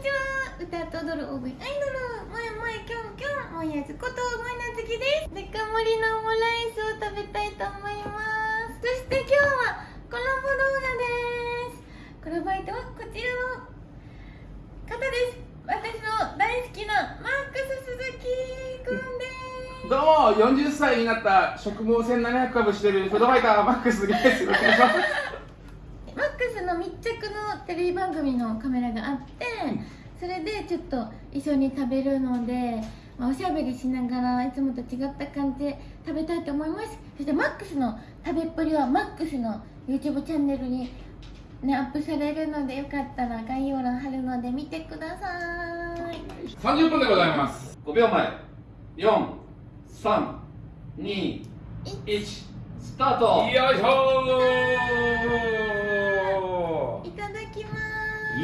ちは。歌と踊る大食いアイドルもやもやきょんきょんもやずこともやなずきですデカ盛りのオムライスを食べたいと思いますそして今日はコラボ動画ですコラボ相手はこちらの方です私の大好きなマックス鈴木くんですどうも40歳になった食毛1700株してるフードファイターマックスですよろしくお願いします密着のテレビ番組のカメラがあってそれでちょっと一緒に食べるので、まあ、おしゃべりしながらいつもと違った感じで食べたいと思います。そしてマックスの食べっぷりはマックスの YouTube チャンネルにねアップされるのでよかったら概要欄貼るので見てください。30分でございます。5秒前。432 1スタート。よいしょ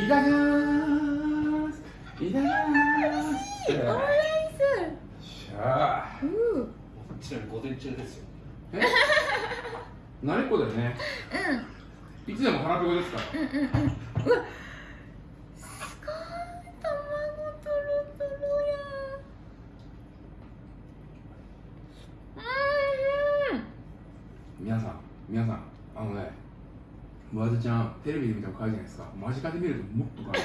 いただきます。いただきます。すオムライしゃあスう午前中ですよ。え慣れっこだよね。うん。いつでも腹ペコですから。うんうんうん。うわすごい卵とろとろやうん皆さん皆さんあのね和田ちゃんテレビで見ても可愛いじゃないですか。間近で見るともっと可愛い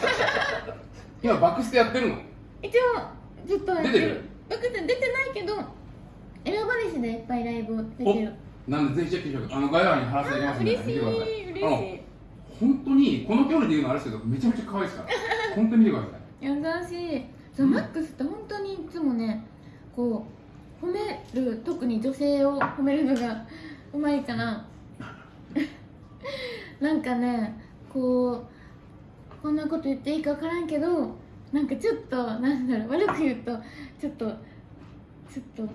今バックステやってるの？一応ずっとやって出てる？バクって出てないけど選ばれしでいっぱいライブ出てる。なんでぜひチェックしてくださいあの概要欄に貼らせていきますんで。見てください。嬉しい。本当にこの距離で言うのあれですけどめちゃめちゃ可愛いですから。本当に見てください。優しい。そう、うん。マックスって本当にいつもねこう褒める特に女性を褒めるのがうまいからなんかねこうこんなこと言っていいか分からんけどなんかちょっとなんだろう悪く言うとちょっとちょっと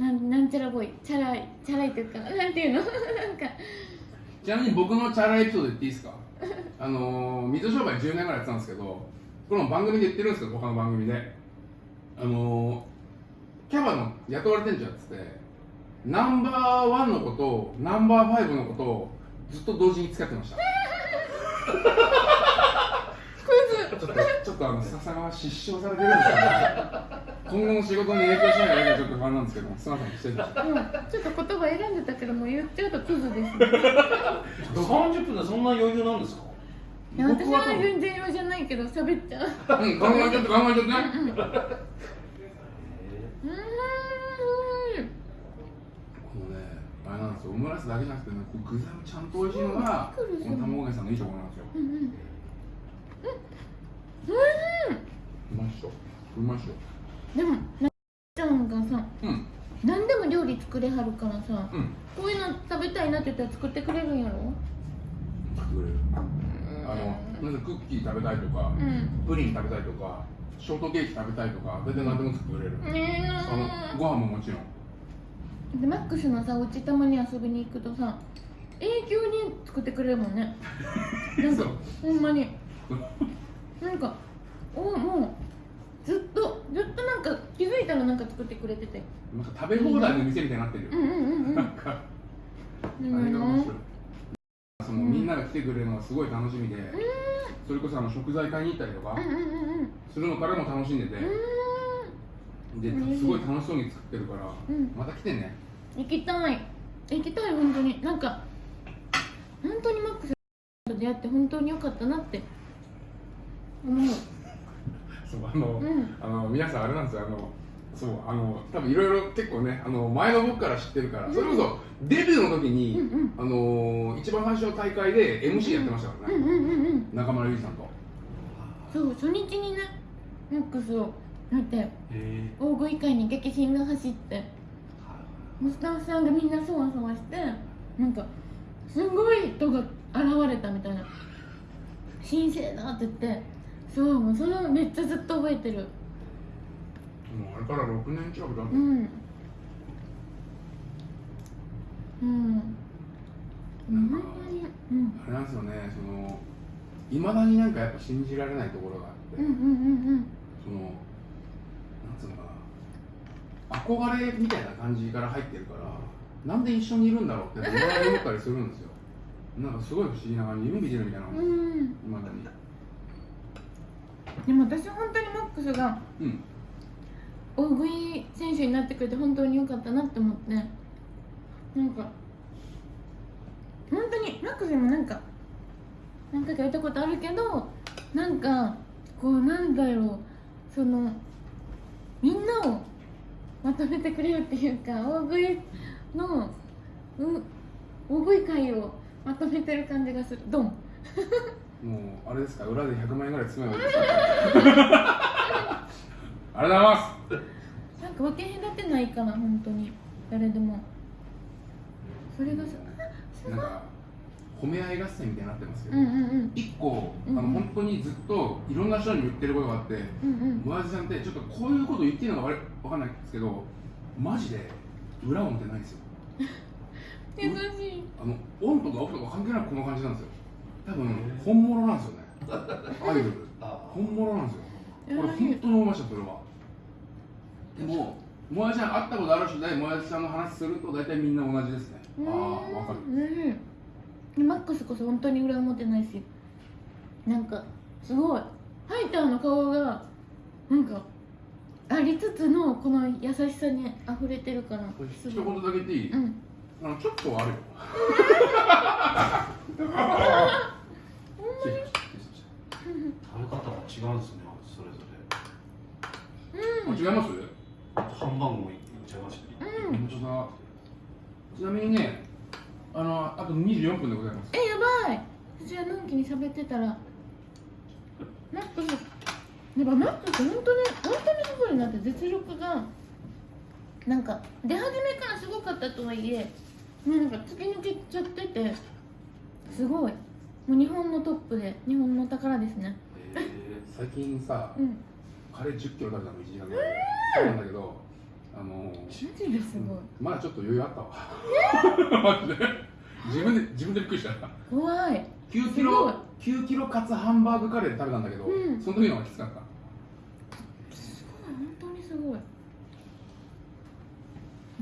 なんなんちゃらボーイチャラいチャラいというかなんていうの？なんか。ちなみに僕のチャラエピソード言っていいですか？あのー、水商売10年ぐらいやってたんですけどこれも番組で言ってるんですけど他の番組で。あのー、キャバの雇われ店長やっててナンバーワンの子とナンバーファイブの子とずっと同時に付き合ってました。ちょっとちょっとあの笹川失笑されてるんですけど今後の仕事に影響しないかちょっと不安なんですけどすみません失礼しました。うん。ちょっと言葉選んでたけどもう言っちゃうとクズです。ね30分でそんな余裕なんですか？いや私は全然用じゃないけど喋っちゃう。うん考えちゃって考えちゃってね。うー。んこのね、あれなんですよ、オムライスだけじゃなくてね、こう具材もちゃんと美味しいのが、この卵焼きさんのいいところなんですよ。うんうんうまいっしょ。うまいっしょ。でもなっちゃんがさうん、何でも料理作れはるからさうん。こういうの食べたいなって言ったら作ってくれるんやろ？作れる。あの、まずクッキー食べたいとか、うんプリン食べたいとか、ショートケーキ食べたいとか、大体何でも作れる。ねあの、ご飯ももちろん。えでマックスのさお家たまに遊びに行くとさ永久に作ってくれるもんね。なんかほんまに。なんかおもうずっとずっとなんか気づいたらなんか作ってくれてて。なんか食べ放題の店みたいになってるう。んうんうんうん。なんか、あれが面白い。そのみんなが来てくれるのがすごい楽しみで、それこそあの食材買いに行ったりとか。うんうんうんうん。するのからも楽しんでて、ですごい楽しそうに作ってるから、うん。また来てね。行きたい。行きたい本当に。なんか本当にマックスと出会って本当に良かったなって思う。そうあの、うん。あの皆さんあれなんですよあのそうあの多分いろいろ結構ねあの前の僕から知ってるから、それこそデビューの時に、うんうん。あの一番最初の大会で MC やってましたからね、うんうんうんうん中村ゆりさんと。そう初日にねマックスをだってへ大食い会に激震が走ってもうスタッフさんがみんなそわそわしてなんかすごい人が現れたみたいな。神聖だって言ってそうもうそれをめっちゃずっと覚えてる。もうあれから6年近く経ってうん。うん。なんかうん。あれなんですよねそのいまだになんかやっぱ信じられないところがあって、うんうんうんそのなんつうのかな。憧れみたいな感じから入ってるからなんで一緒にいるんだろうって思ったりするんですよ。なんかすごい不思議な感じ夢見てるみたいなうん。うん。いまだに。でも私本当にマックスがうん。大食い選手になってくれて本当に良かったなって思って。なんか本当にマックスにもなんか何回かやったことあるけどなんかこうなんだろうそのみんなをまとめてくれるっていうか大食いのう大食い界をまとめてる感じがする。ドン。もうあれですか？裏で100万円ぐらい詰めばいいですかありがとうございます。なんか分け隔てないかな本当に。誰でも。それがさなんか褒め合い合戦みたいになってますけど、うんうんうん。一個あうん。の本当にずっといろんな人に言ってることがあってうんうん。村地さんってちょっとこういうこと言っていいのかわれわかんないんですけどマジで裏表ないんですよ優しいあのオンとかオフとか関係なくこの感じなんですよ多分本物なんですよねアイドルあ本物なんですよ優これ本当に思いましたそれはでももやしさん会ったことある人でもやしさんの話すると大体みんな同じですねああわかるうんでマックスこそ本当に裏表ないしなんかすごい。ハイターの顔がなんかありつつのこの優しさに溢れてるからす一言だけ言っていい、うん。あのちょっとはあるよ。食べ方が違うんですねそれぞうん。あ違います？れハンバーグもいっちゃいましたねうん。本当だ。ちなみにねあのあと24分でございます。えやばい。私はのんきに喋ってたら。マックスやっぱマックス本当に本当にすごいなって実力がなんか出始めからすごかったとはいえもうなんか突き抜けちゃっててすごい。もう日本のトップで日本の宝ですね。え最近さうん。カレー1 0キロ食べたの1時間ぐらいなんだけどあのすごい。まだちょっと余裕あったわ。マジで。自分で自分でびっくりした。怖い。9キロ9キロカツハンバーグカレーで食べたんだけど、うん。その時の方がきつかった。すごい本当にすごい。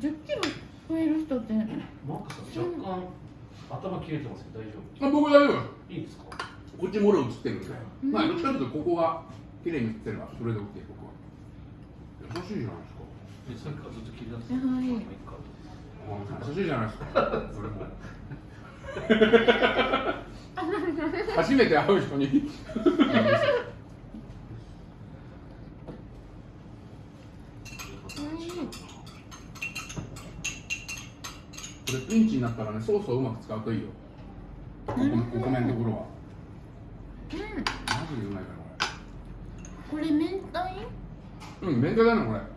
10キロ超える人ってー、マックスさん若干頭切れてますけど大丈あ僕大丈夫。夫いいんですか？こっちもろ映ってるんで、うん。まあどっちかというとここが綺麗に映ってるのはそれで OK 僕は。優しいじゃないですかえさっきからずっと気になってはい。まあいいかあ優しいじゃないですか初めて会う人に。これピンチになったらねソースをうまく使うといいよ。お米お米のところは。うん。マジでうまいからこれ。明太？これうん明太だねこれ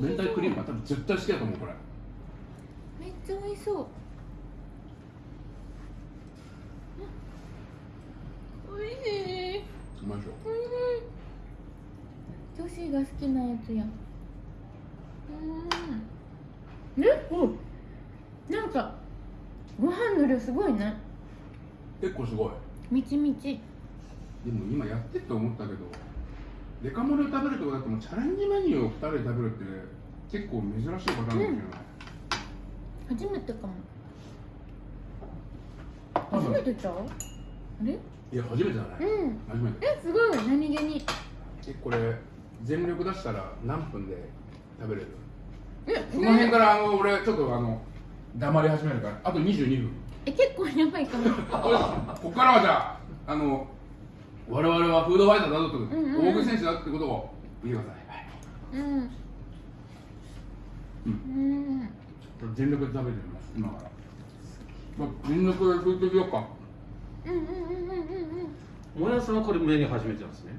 明太クリームは多分絶対好きだと思うこれ。めっちゃ美味しそう。うん美味しい。うまいでしょ。うん女子が好きなやつやうん。ねおなんかご飯の量すごいね。結構すごい。みちみち。でも今やってって思ったけどデカ盛りを食べるとこだってもうチャレンジメニューを2人で食べるって結構珍しいパターンかもしれない、初めてかも。初めてちゃう？あれ？いや初めてだね、うん。初めて。えすごい。何気に。えこれ全力出したら何分で食べれる？えその辺からあの俺ちょっとあの黙り始めるから。あと22分。え結構やばいかも。ここからはじゃああの我々はフードファイターだぞと、んうんうん。大食い選手だってことを。言ってください、うん。ううん。全力で食べてみます今から、まあ、全力で食ってみようか。うんうんうんうんうんうん。もやさんはこれメニュー初めてなんですね。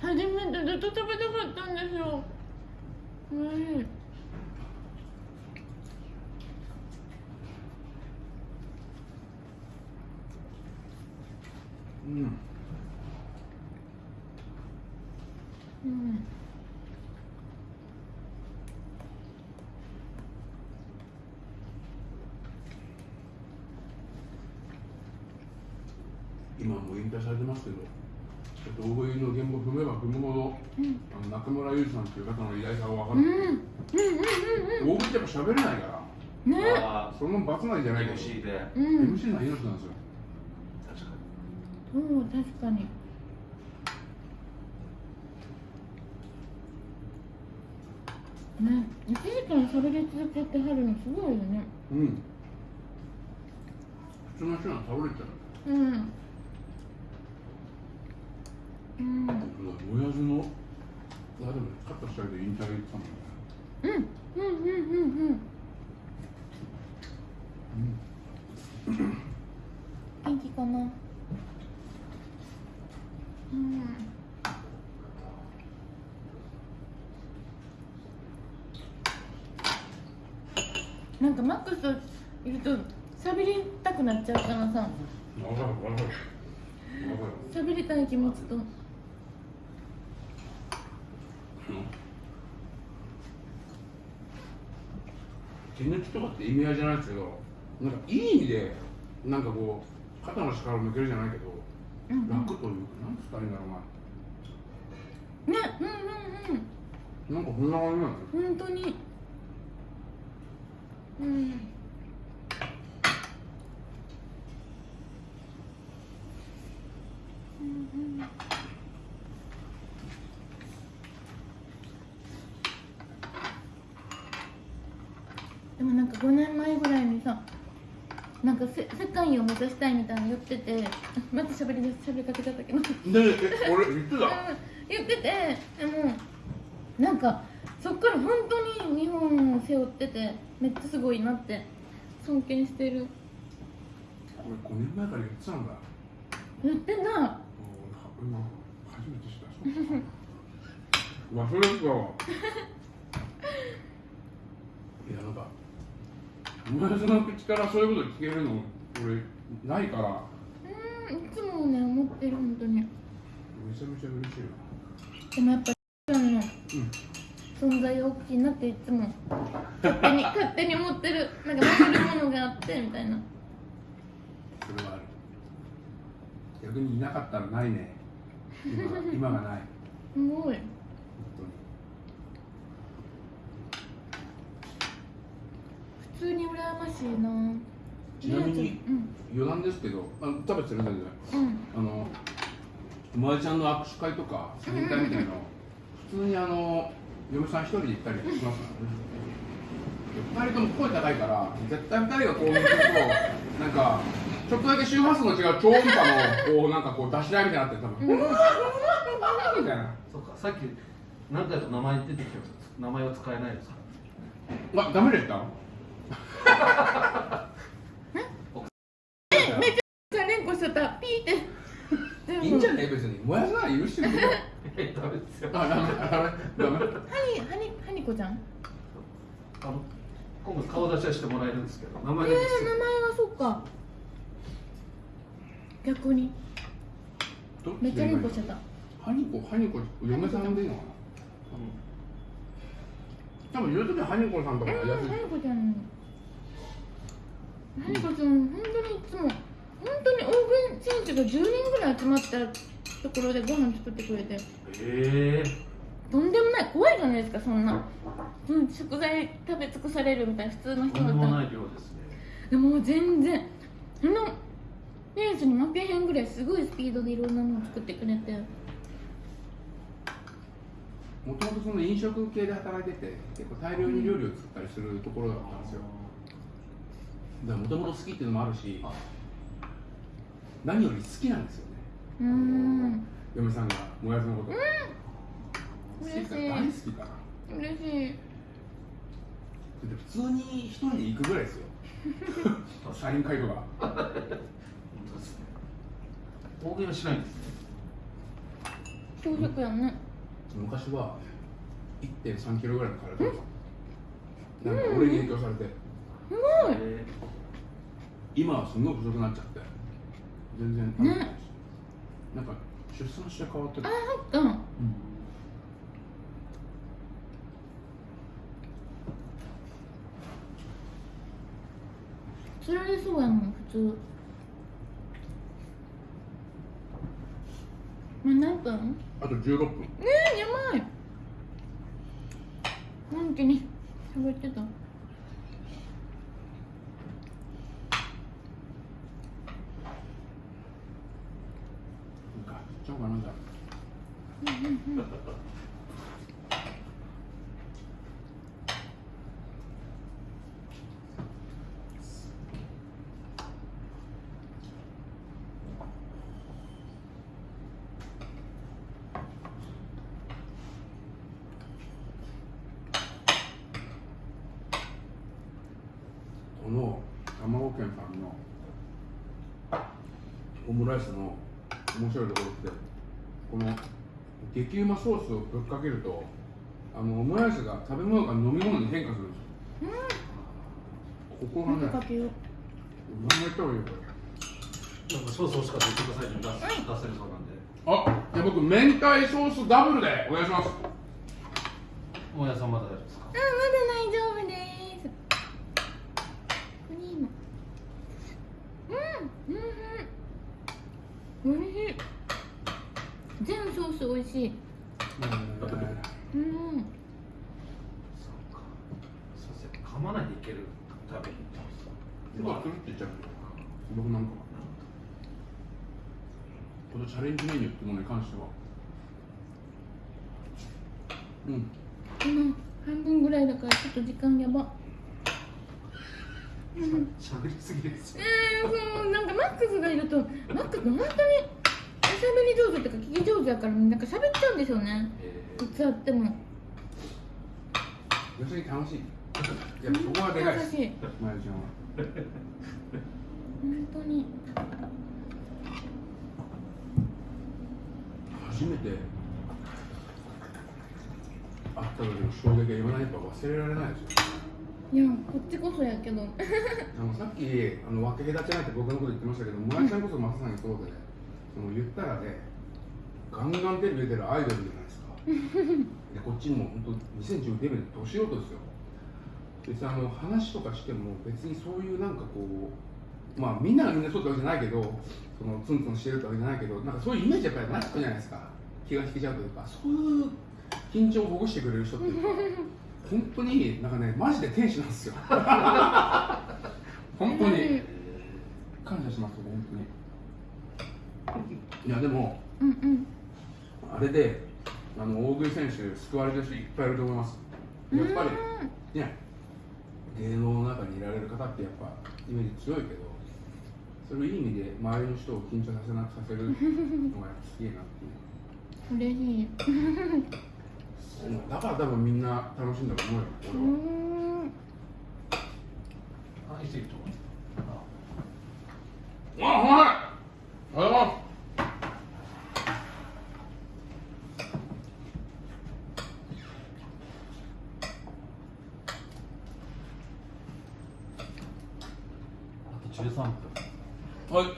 初めてずっと食べたかったんですよ。うん。うんうん。今もう引退されてますけどちょっと大食いの現場踏めば踏むほどうん。あの中村ゆうさんっていう方の偉大さが分かる、うん。うん。うん。うん。大食いってやっぱ喋れないから。うんね。あその罰なんじゃないけど。MC でうん MC の命なんですよ。確かそう確かにね。1時間それで続けてはるのすごいよね。うん。普通の人は倒れちゃううん。うん。親父のいやでもカットしたりで引退言ってたもんね。うんうんうんうん。うん。元気かなうんなんかマックスといると喋りたくなっちゃうからさ。わかるわかるわかる喋りたい気持ちと。手抜きとかって意味合いじゃないですけどなんかいい意味でなんかこう肩の力を抜けるじゃないけどうんうん。楽というかなんつったらいいんだろうなねうんうんうん。なんかこんな感じなんだよ本当にうん。うん。でもなん。か5年前ぐらいにさなん。かせ世界を目指したいみたいなの言っててまた喋り出し喋りかけちゃったけどでえ俺言ってた言っててでもなん。かそっから本当に日本を背負っててめっちゃすごいなって尊敬してる。俺5年前から言ってたんだ言ってな今初めて知った。忘れてた。わいやなんか親父の口からそういうこと聞けるの俺ないから。うんいつもね思ってる本当に。めちゃめちゃ嬉しいな。でもやっぱちゃんのうん存在が大きいなっていつも。勝手に 勝手に思ってる。なんか負けるものがあってみたいな。それはある。逆にいなかったらないね。今が今がない。すごい。本普通に羨ましいな。ちなみにうん。余談ですけどあ食べてる全然うん。あの友達ちゃんの握手会とかサイン会みたいなの普通にあの嫁さん一人で行ったりしますからね。二人とも声高いから絶対二人がこう見てるとなんかちょっとだけ周波数の違う超音波のこうなんかこう出し合いみたいになって多分う。んみたいなそうかさっき何回か名前出てきた名前は使えないですか？あダメでした？じゃあ連呼し ちゃった。ピーっていいんじゃね？え別に。燃やさない許してるけどえダメですよ。あダメ。ダメ。ダメ。ハニハニハニコちゃん？あの今度顔出しはしてもらえるんですけど名えー、前名前はそっか。逆に。めっちゃ連呼しちゃった。ハニコハニコ嫁さんでいいのかな？多分言う時はハニコさんとかうん、ハニコちゃん。ハニコちゃん、本当にいつも本当に大食い選手が10人ぐらい集まったところでご飯作ってくれて。ええとんでもない怖いじゃないですかそんな、うん、食材食べ尽くされるみたいな。普通の人とんでだったら。もない量ですねでも全然。あのレースに負けへんぐらいすごいスピードでいろんなのを作ってくれて。もともとその飲食系で働いてて結構大量に料理を作ったりするところだったんですよ。だからもともと好きっていうのもあるしあ何より好きなんですよね。うーん。嫁さんがもやしのこと、好き嬉しい。か大好きかな。嬉しい。だって普通に一人で行くぐらいですよ。サイン会とか。本当ですね。大食いはしないんですね。朝食やんね。昔は1 3キロぐらいの体でなんか俺に影響されて。すごい。え今はすごい細くなっちゃって全然食べてなんか出産して変わってる。あそっか釣られそうやもん普通。まあ何分？あと16分。ねえやばい。本気に喋ってたこの卵県さんのオムライスの面白いところってこの激うまソースをぶっかけるとあのオムライスが食べ物が飲み物に変化するんですよ、ここがねかけよう。何やった方がいいよこれなんかソース欲しかったら言ってくださいね出す出せるそうなんで。あじゃあ僕明太ソースダブルでお願いします。大家さんまだ大丈夫ですかあまだ大丈夫ですクリームうんうんうんおいしい全ソースおいしい。うん。そう噛まないでいける食べに。行ってます今くるって言っちゃう僕なんか。このチャレンジメニューってものに関しては。うん。今半分ぐらいだからちょっと時間やば。しゃべりすぎですよ。えー、そうなんかマックスがいるとマックス本当におしゃべり上手っていうか聞き上手だからなんか喋っちゃうんですよね。えいつあっても。要するに楽しい。いやそこがでかい。です楽しい。まゆちゃんは。本当に。初めて。会った時の衝撃が今やっぱ忘れられないですよ。いやこっちこそやけど。あのさっきあの分け隔てないって僕のこと言ってましたけど、村井ちゃんこそまさにそうで、その言ったらね、ガンガンテレビ出てるアイドルじゃないですか。でこっちも本当2010デビューで年男ですよ。別にあの話とかしても別にそういうなんかこう、まあみんながみんなそうってわけじゃないけど、そのツンツンしてるってわけじゃないけど、なんかそういうイメージやっぱりなってくるじゃないですか？気が引けちゃうというか、そういう緊張をほぐしてくれる人っていうか。本当になんかねマジで天使なんですよ 本当に感謝します本当にいやでもうんうん。あれであの大食い選手救われてる人いっぱいいると思います。やっぱりね芸能の中にいられる方ってやっぱイメージ強いけどそれをいい意味で周りの人を緊張させなくさせるのがすげえなっていう。嬉しい。う んだから多分みんな楽しいんだと思うよ。う俺はーん。あいついると思う。あ、はい。ありがとうござい。ます。13分。はい。うん。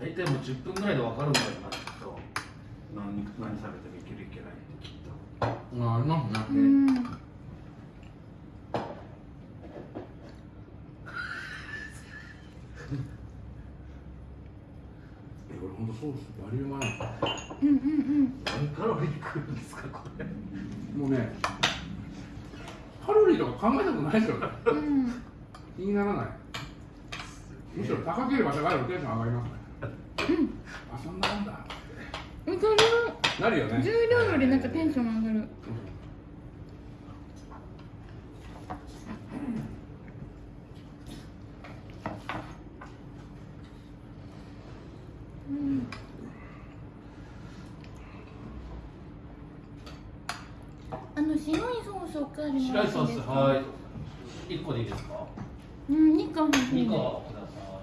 大体もう10分ぐらいで分かるんだよなきっと何何食べてもいけるいけないってきっとあ、ありますね。うんえ、俺本当ソースバリうまいな。うんうんうん何カロリーくるんですかこれもうね。カロリーとか考えたことないですよね。うん気にならない。むしろ高ければ高いほどテンション上がりますね。あ、そんなもんだ。それはなるよね。重量よりなんかテンション上がるうんあの白いソースおかわりも白いソースいはい。1個でいいですか？うん2個欲しい2で。す個ください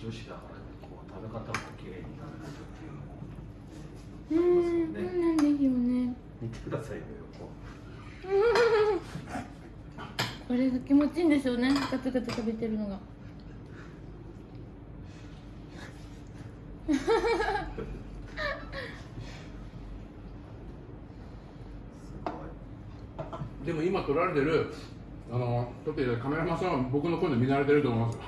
女子だからこう食べ方も綺麗になるっていうのもうんそうなんですよね見てくださいよ横これが気持ちいいんでしょうねガツガツ食べてるのがすごいでも今撮られてる。あの、撮っているカメラマンさんは僕の声で見慣れてると思います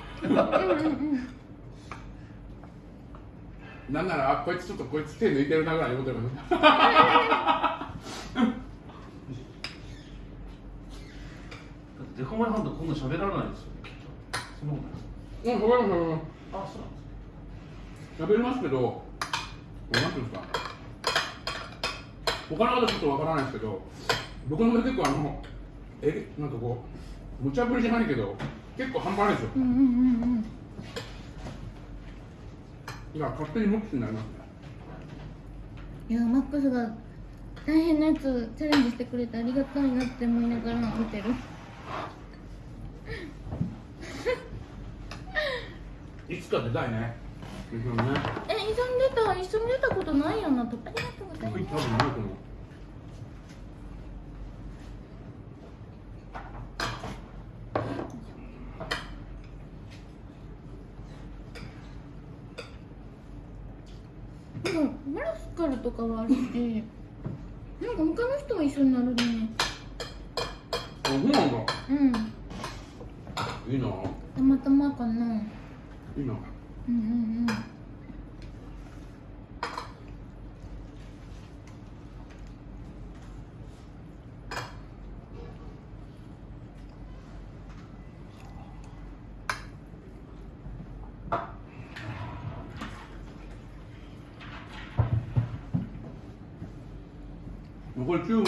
なんなら、あ、こいつちょっとこいつ手抜いてるなぐらいのこと言います。だってデカマイハンドこんな喋らないですようん食べます食べますあそう食べれますけどなんていうんですか。他の方ちょっとわからないですけど僕の場合結構あのえなんかこう無茶ぶりじゃないけど結構半端ないですよ。うんうんうんうん。だから勝手に無口になりますね。いやマックスが大変なやつチャレンジしてくれてありがたいなって思いながら見てるいつか出たいね。ですよね。え一緒に出た一緒に出たことないよなとありがとうござい多分ますないと思う。なん。かマラスカルとかはあるしなんか他の人は一緒になるね。あそうなんだ。うん。いいな。たまたまかないいなうんうんうん残り9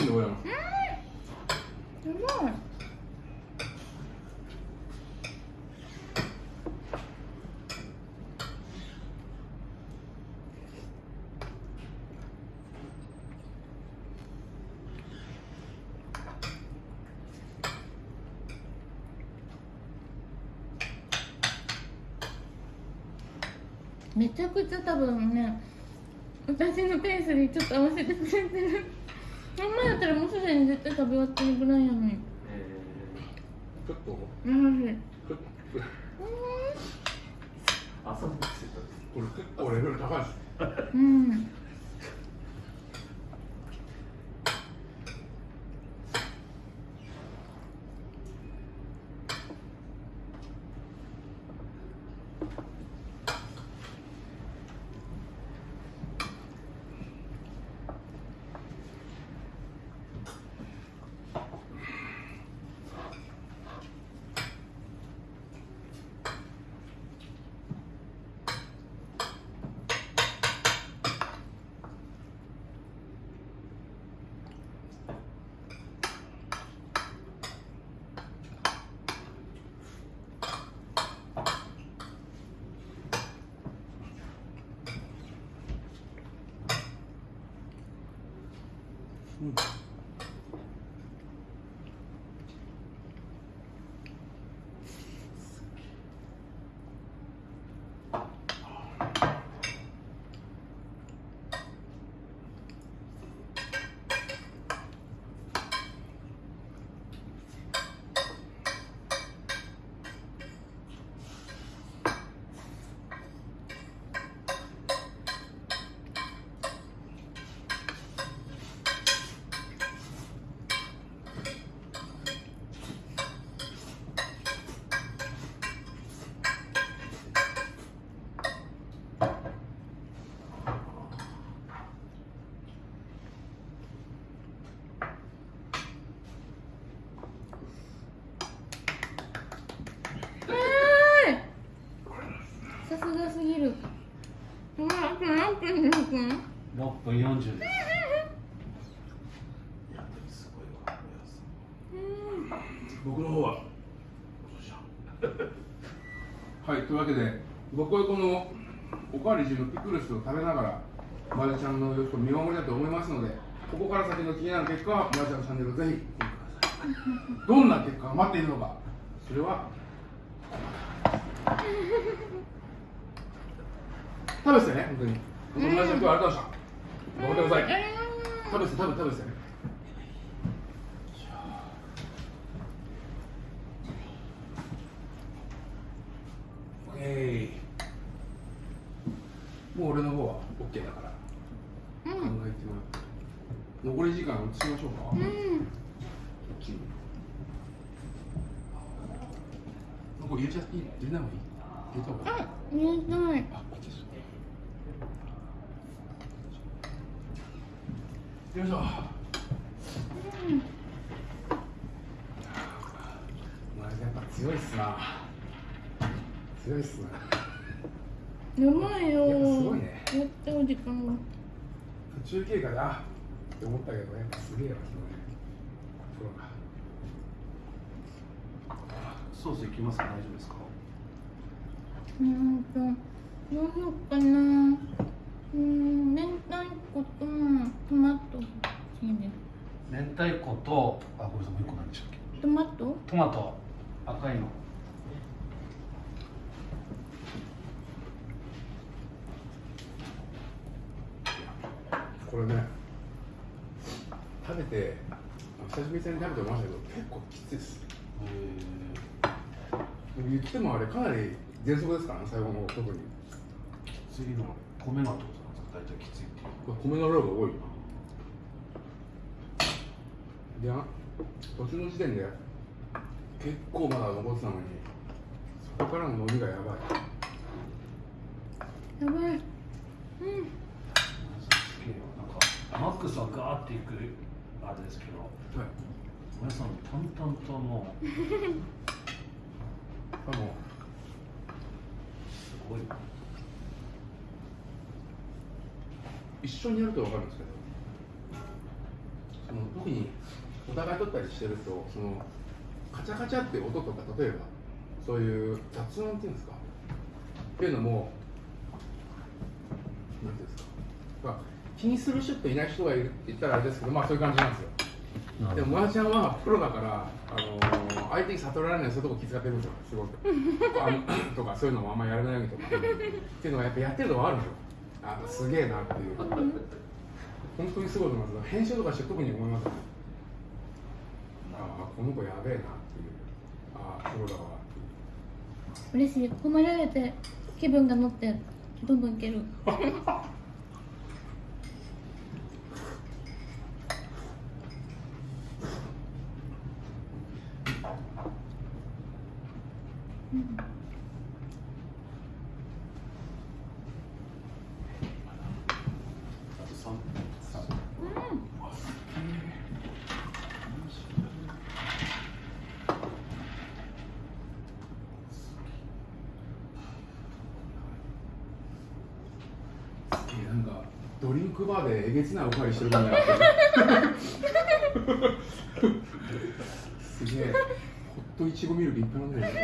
分でございますすごいめちゃくちゃ多分ね私のペースにちょっと合わせてくれてるあんまやったらもうすでに絶対食べ終わってるぐらいやのに。えちょっと。うん。ちょっとー、朝起きてこれ結構レベル高いですうんうんかわり中のピクルスを食べながらまるちゃんの様子を見守りたいと思いますのでここから先の気になる結果はまるちゃんのチャンネルをぜひ見てください。どんな結果が待っているのか。それは食べてね本当に。本当にまるちゃん今日はありがとうございました頑張ってください。食べて食べて食べてねオッケー。もう俺の方は OK だから。うん。考えてもらって。残り時間移しましょうか、うん。これ入れちゃっていい？入れない方がいい？入れた方がい。いあ入れたいあ、こっちですよいしょ。まあ、やっぱ強いっすな。強いっすねやばいよ。すごいね。やってお時間が。途中経過であって思ったけどやっぱすげえわそのねプロがソースいきますか？大丈夫ですか？うーんとどうしようかなうーん明太子とトマト明太子とあごめんなさいもう一個何でしたっけトマトトマト赤いのこれね。食べて久しぶりに食べてましたけど結構きついです。言ってもあれかなり喘息ですからね最後の方特に。次の米がってことなんですか大体きついっていう。米の量が多い。いや途中の時点で結構まだ残ってたのにそこからの伸びがやばい。やばい。うんマックスはガーっていくあれですけどはい。皆さん淡々ともう あのすごい。一緒にやると分かるんですけどその特にお互い撮ったりしてるとそのカチャカチャって音とか例えばそういう雑音っていうんですか？っていうのもなんていうんですか、まあ、気にする人といない人がいるって言ったらあれですけどまあそういう感じなんですよでも、まーちゃんはプロだから、あのー相手に悟られないそういうとこ気遣ってるんですよ、すごく。あの とか、そういうのもあんまやらないようにとか。っていうのがやっぱやってると分かるんですよ。あすげえなっていう。本当にすごいと思います。編集とかして特に思います、ね。ああ、この子やべえなっていう。ああ、プロだわっていう。嬉しい褒められて気分が乗ってどんどんいける うんあと三三うんすげえなんか、ドリンクバーでえげつないおかわりしてる。すげえ。ホットいちごミルクいっぱい飲んでるんですよ。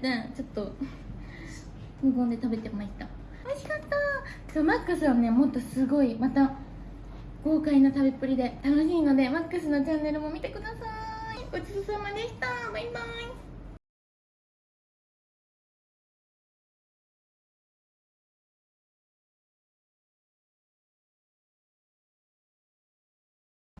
て、ちょっと無言で食べてました。美味しかった。そう、マックスはね、もっとすごい、また。豪快な食べっぷりで楽しいのでマックスのチャンネルも見てくださいごちそうさまでしたバイバイ